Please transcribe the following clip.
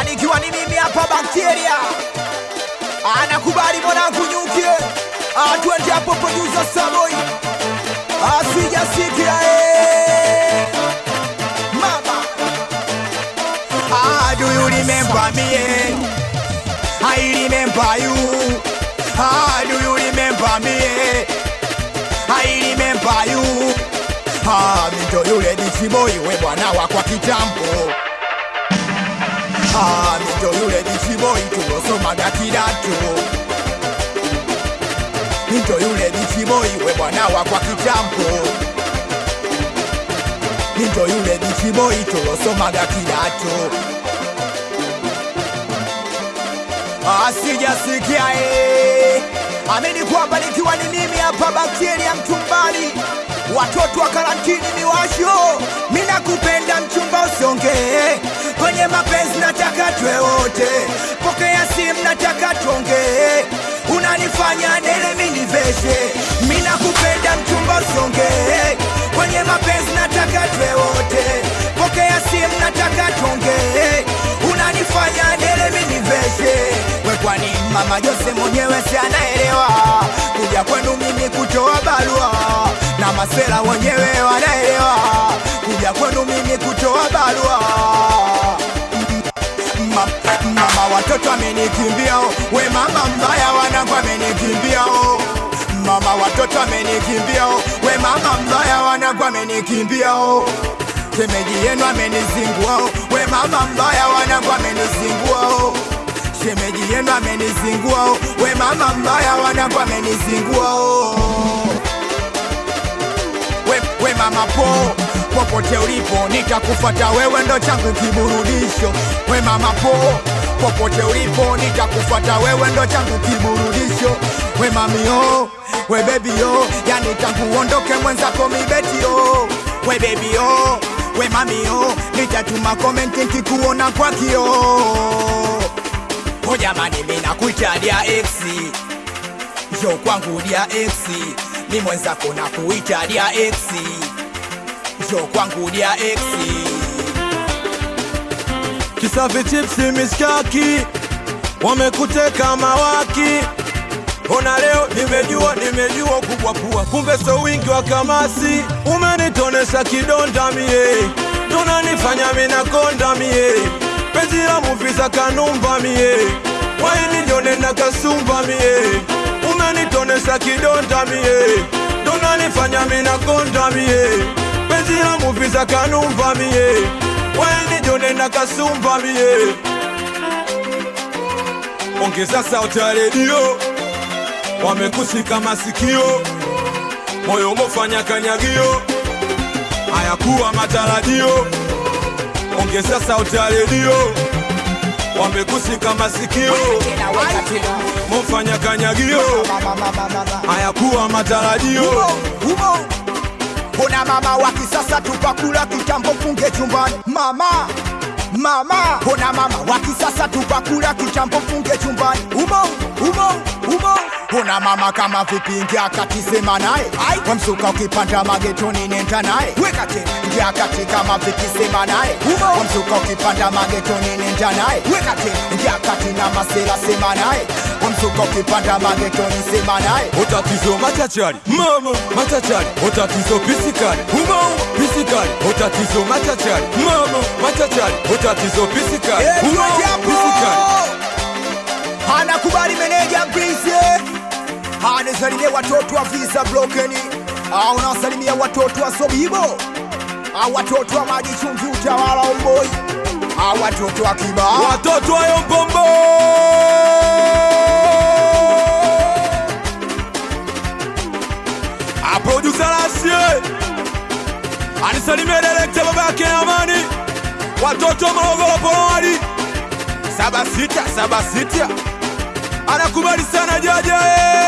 Anikiwa ni mimi hapa bakteria. Anakubali mwanangu nyukie. Atwende hapo producer Samoi. Asijasikia eh. Mama. Ah, do you remember me? eh? I remember you. Ah, do you remember me? eh? I remember you. Mito yule dichiboi we bwana wa kwa kitambo. Ah, mito yule dichiboi tulosomaga kidato. Mito yule dichiboi we bwana wa kwa kitambo. Mito yule dichiboi tulosomaga kidato. asijasikia eh. amini kwamba nikiwa ni mimi hapa bakteria mtumbali watoto wa mapenzi nataka twe wote. Pokea simu nataka tuongee. Unanifanya nele miniveshe mina kupenda mchumba usongee kwenye mapenzi nataka twe wote. Pokea simu nataka tuongee. Unanifanya nele miniveshe we kwani mama Jose mwenyewe si anaelewa? Kuja kwenu mimi kutoa barua. Na masela wenyewe watoto amenikimbia we mama mbaya wanangu amenikimbia mama watoto amenikimbia we mama mbaya wanangu amenikimbia shemeji yenu amenizingua we mama mbaya wanangu amenizingua shemeji yenu amenizingua we mama mbaya wanangu amenizingua we, we mama po popote ulipo nitakufata wewe ndo changu kiburudisho. We mama po popote ulipo nitakufuata wewe ndo changu kiburudisho. We mamio we bebio yani tangu uondoke mwenzako mibetio we bebio we mamio nitatuma komenti nkikuona kwa kio o jamani mina kuita dia exi yo kwangu dia exi ni mwenzako na kuita dia exi yo kwangu dia exi Kisafi chipsi miskaki. Wamekuteka mawaki. Ona leo nimejua, nimejua kubwa pua, kumbe so wingi wa kamasi. Umenitonesha kidonda mie, tunanifanya mina konda penzi la muvisa kanumba mie, waini njone na kasumba mie, umenitonesha kidonda mie, tunanifanya mina konda mie, penzi la muvisa kanumba mie, waini Jone na kasumba mie. Ongeza sauti ya redio. Wamekushika masikio, moyo mofanya kanyagio, hayakuwa matarajio. Ongeza sauti ya redio, wamekushika masikio, mofanya kanyagio, hayakuwa matarajio. Mbona mama wa kisasa tupakula kitambo funge chumbani? Mama! Mama! Mbona mama wa kisasa tupakula kitambo funge chumbani? Umo! Umo! Umo mbona mama kama vipi ingia kati sema naye kwa msuka ukipanda magetoni nenda naye. Wekate ngiakati kama vipi sema naye kwa msuka ukipanda magetoni nenda naye. Wekate ngiakati na masela sema naye. Ukipanda magetoni sema naye. Utatizo machachari. Mama machachari, utatizo pisikari. Pisikari, utatizo machachari. Mama machachari, utatizo pisikari. Pisikari. anakubali meneja anasalimia watoto wa visa blokeni. Au unawasalimia watoto wa Sobibo. Au watoto wa maji chumvi utawala omboi, au watoto wa Kiba, watoto wa Yombombo aprodusa Lasie! Anisalimia baba babake Amani, watoto wa Morogoro Polowadi saba sita saba anakubali sana jaja eh.